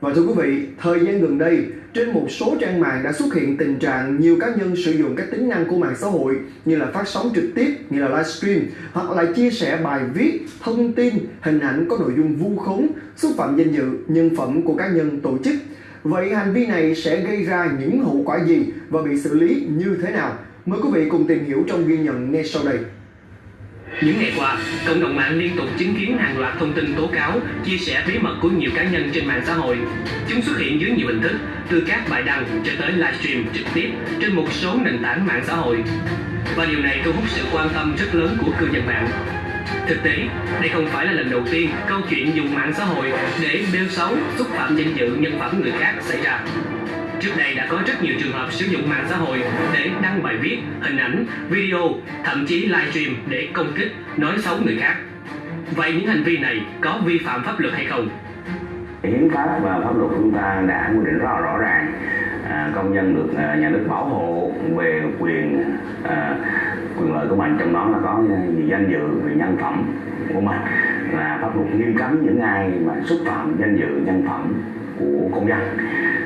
Và thưa quý vị, thời gian gần đây, trên một số trang mạng đã xuất hiện tình trạng nhiều cá nhân sử dụng các tính năng của mạng xã hội như là phát sóng trực tiếp, như là livestream hoặc là chia sẻ bài viết, thông tin, hình ảnh có nội dung vu khống, xúc phạm danh dự, nhân phẩm của cá nhân tổ chức. Vậy hành vi này sẽ gây ra những hậu quả gì và bị xử lý như thế nào? Mời quý vị cùng tìm hiểu trong ghi nhận ngay sau đây. Những ngày qua, cộng đồng mạng liên tục chứng kiến hàng loạt thông tin tố cáo, chia sẻ bí mật của nhiều cá nhân trên mạng xã hội. Chúng xuất hiện dưới nhiều hình thức, từ các bài đăng cho tới livestream trực tiếp trên một số nền tảng mạng xã hội. Và điều này thu hút sự quan tâm rất lớn của cư dân mạng. Thực tế, đây không phải là lần đầu tiên câu chuyện dùng mạng xã hội để bêu xấu, xúc phạm danh dự nhân phẩm người khác xảy ra. Trước đây đã có rất nhiều trường hợp sử dụng mạng xã hội để đăng bài viết, hình ảnh, video, thậm chí livestream để công kích, nói xấu người khác. Vậy những hành vi này có vi phạm pháp luật hay không? hiến pháp và pháp luật chúng ta đã quy định rõ rõ ràng à, công dân được à, nhà nước bảo hộ về quyền à, quyền lợi của mình trong đó là có về danh dự về nhân phẩm của mình là pháp luật nghiêm cấm những ai mà xúc phạm danh dự nhân phẩm của công dân.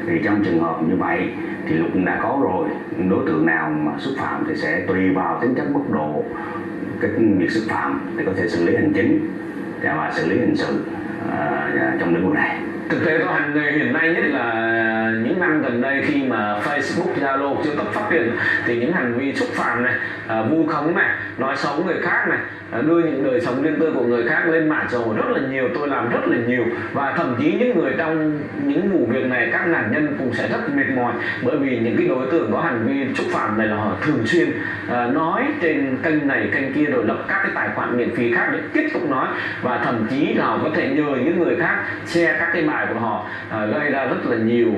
Thì trong trường hợp như vậy thì luật đã có rồi. Đối tượng nào mà xúc phạm thì sẽ tùy vào tính chất mức độ cái việc xúc phạm thì có thể xử lý hành chính và xử lý hình sự uh, trong lĩnh vực này thực tế tôi hành nghề hiện nay nhất là những năm gần đây khi mà Facebook, Zalo chưa cấp phát triển thì những hành vi xúc phạm này, à, vu khống này, nói xấu người khác này, à, đưa những đời sống riêng tư của người khác lên mạng xã hội rất là nhiều, tôi làm rất là nhiều. Và thậm chí những người trong những vụ việc này các nạn nhân cũng sẽ rất mệt mỏi bởi vì những cái đối tượng có hành vi xúc phạm này là họ thường xuyên à, nói trên kênh này kênh kia rồi lập các cái tài khoản miễn phí khác để tiếp tục nói. Và thậm chí là họ có thể nhờ những người khác share các cái bài của họ à, gây ra rất là nhiều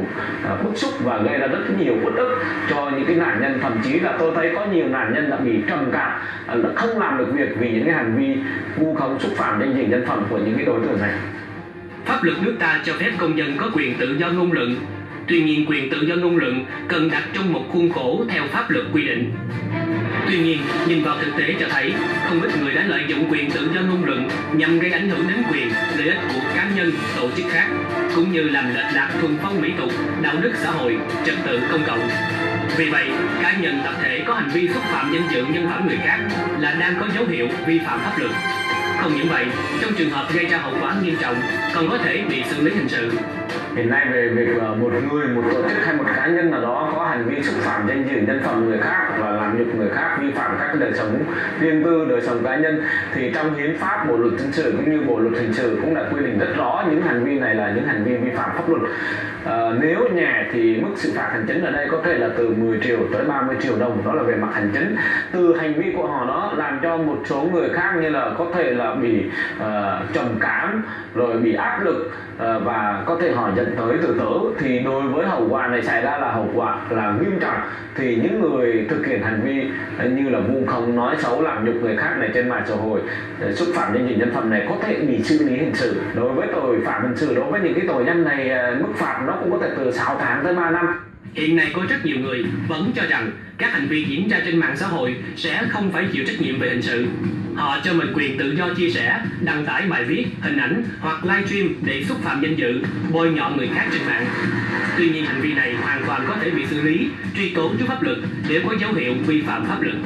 à, bức xúc và gây ra rất nhiều uất ức cho những cái nạn nhân thậm chí là tôi thấy có nhiều nạn nhân đã bị trầm cảm à, không làm được việc vì những cái hành vi vu khống xúc phạm danh dự nhân phẩm của những cái đối tượng này Pháp luật nước ta cho phép công dân có quyền tự do ngôn luận. Tuy nhiên quyền tự do ngôn luận cần đặt trong một khuôn khổ theo pháp luật quy định. Tuy nhiên, nhìn vào thực tế cho thấy, không ít người đã lợi dụng quyền tự do ngôn luận nhằm gây ảnh hưởng đến quyền, lợi ích của cá nhân, tổ chức khác, cũng như làm lệch lạc thuần phong mỹ tục, đạo đức xã hội, trật tự công cộng. Vì vậy, cá nhân tập thể có hành vi xúc phạm danh dự nhân phẩm người khác là đang có dấu hiệu vi phạm pháp luật. Không những vậy, trong trường hợp gây ra hậu quả nghiêm trọng, còn có thể bị xử lý hình sự hiện nay về việc một người một tổ chức hay một cá nhân nào đó có hành vi xúc phạm danh dự nhân phẩm người khác và làm nhục người khác vi phạm các đời sống riêng tư đời sống cá nhân thì trong hiến pháp bộ luật dân sự cũng như bộ luật hình sự cũng đã quy định rất rõ những hành vi này là những hành vi vi phạm pháp luật. À, nếu nhẹ thì mức xử phạt hành chính ở đây có thể là từ 10 triệu tới 30 triệu đồng đó là về mặt hành chính. Từ hành vi của họ đó làm cho một số người khác như là có thể là bị uh, trầm cảm rồi bị áp lực uh, và có thể họ dẫn tới tự tử thì đối với hậu quả này xảy ra là hậu quả là nghiêm trọng. Thì những người thực hiện hành vi như là vu khống, nói xấu, làm nhục người khác này trên mạng xã hội ờ, xúc phạm đến dự nhân phẩm này có thể bị xử lý hình sự. Đối với tội phạm hình sự, đối với những cái tội danh này ờ, mức phạt nó cũng có thể từ 6 tháng tới 3 năm. Hiện nay có rất nhiều người vẫn cho rằng các hành vi diễn ra trên mạng xã hội sẽ không phải chịu trách nhiệm về hình sự. Họ cho mình quyền tự do chia sẻ, đăng tải bài viết, hình ảnh hoặc livestream để xúc phạm danh dự, bôi nhọ người khác trên mạng. Tuy nhiên hành vi này hoàn toàn có thể bị xử lý, truy tố trước pháp luật nếu có dấu hiệu vi phạm pháp luật.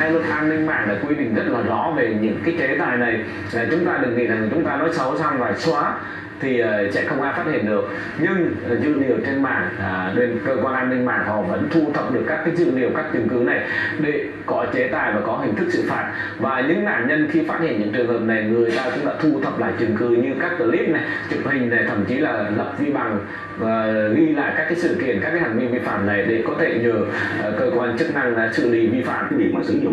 Đây luật an ninh mạng đã quy định rất là rõ về những cái chế tài này là chúng ta đừng nghĩ rằng chúng ta nói xấu xong và xóa thì ờ, sẽ không ai phát hiện được. Nhưng ờ, dữ liệu trên mạng à, bên cơ quan an ninh mạng họ vẫn thu thập được các cái dữ liệu các chứng cứ này để có chế tài và có hình thức xử phạt. Và những nạn nhân khi phát hiện những trường hợp này người ta cũng đã thu thập lại chứng cứ như các clip này chụp hình này thậm chí là lập vi bằng và ghi lại các cái sự kiện các cái hành vi vi phạm này để có thể nhờ cơ quan chức năng là xử lý vi phạm. Cái việc mà sử dụng